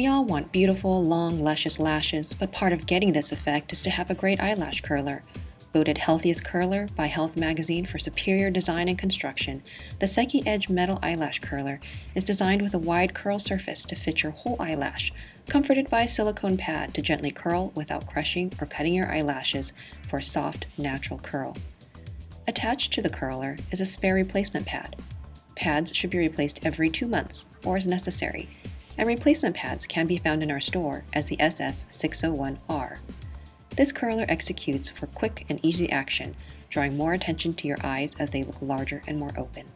We all want beautiful, long, luscious lashes, but part of getting this effect is to have a great eyelash curler. Voted Healthiest Curler by Health Magazine for superior design and construction, the Psyche Edge Metal Eyelash Curler is designed with a wide curl surface to fit your whole eyelash, comforted by a silicone pad to gently curl without crushing or cutting your eyelashes for a soft, natural curl. Attached to the curler is a spare replacement pad. Pads should be replaced every two months or as necessary, and replacement pads can be found in our store as the SS601R. This curler executes for quick and easy action, drawing more attention to your eyes as they look larger and more open.